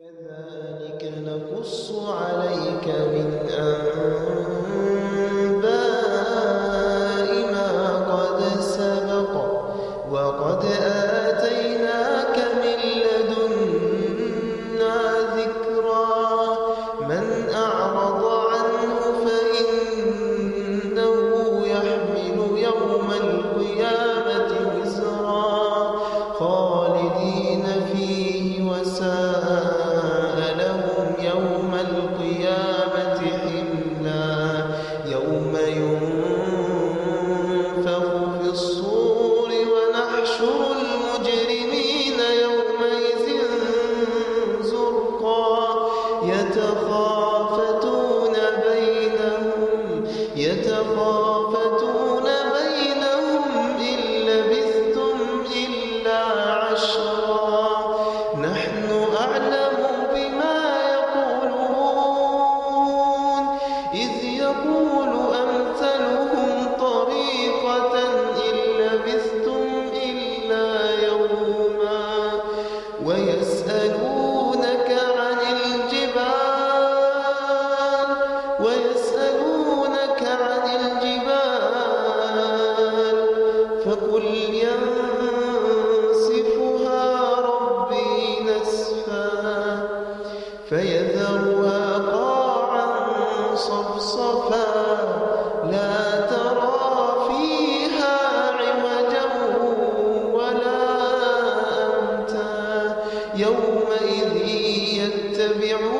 كذلك نقص عليك من أنباء ويسألونك عن الجبال فقل ينسفها ربي نسفا فيذرها قاعا صفصفا لا ترى فيها عوجا ولا يومئذ يتبعون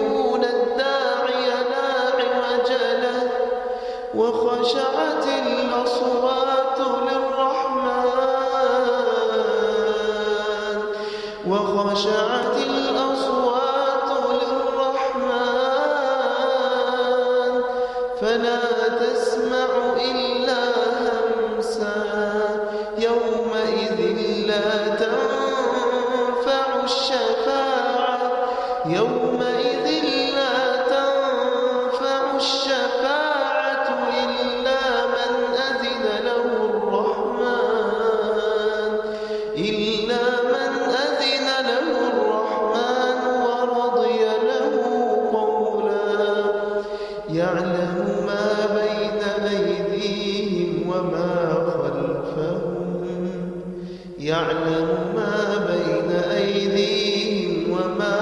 وخشعت الأصوات للرحمن. فلا تسمع إلا همسا. يومئذ لا تنفع الشفاعة. يومئذ وما خلفهم. يعلم ما بين أيديهم وما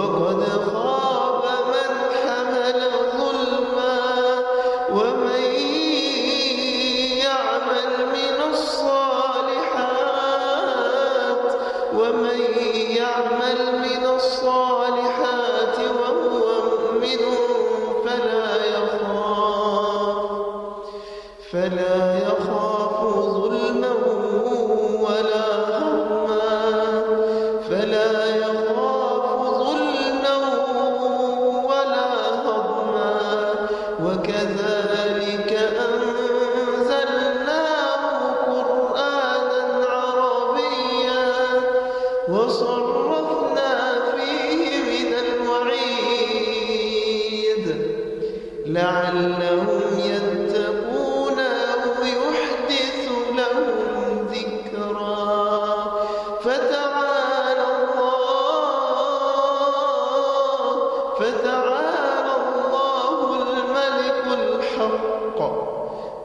وقد خاب من حمل ظلما ومن يعمل من الصالحات ومن يعمل من الصالحات وهو مؤمن فلا يخاف فلا يخاف وصرفنا فيه من الوعيد. لعلهم يتقون أو يحدث لهم ذكرا. فتعالى الله فتعالى الله الملك الحق.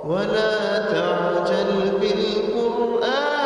ولا تعجل بالقرآن.